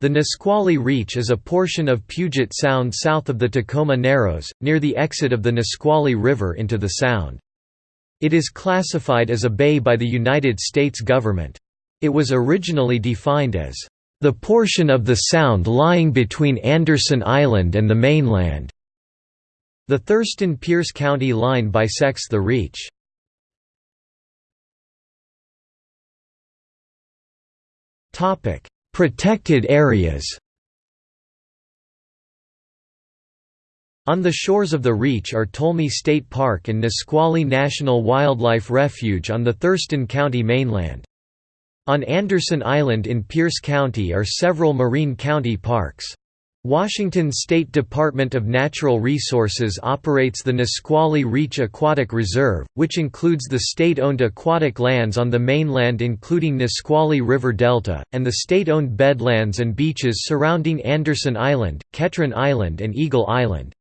The Nisqually Reach is a portion of Puget Sound south of the Tacoma Narrows, near the exit of the Nisqually River into the Sound. It is classified as a bay by the United States government. It was originally defined as, "...the portion of the Sound lying between Anderson Island and the mainland." The Thurston-Pierce County line bisects the reach. Protected areas On the shores of the Reach are Tolmie State Park and Nisqually National Wildlife Refuge on the Thurston County mainland. On Anderson Island in Pierce County are several marine county parks. Washington State Department of Natural Resources operates the Nisqually Reach Aquatic Reserve, which includes the state-owned aquatic lands on the mainland including Nisqually River Delta, and the state-owned bedlands and beaches surrounding Anderson Island, Ketron Island and Eagle Island.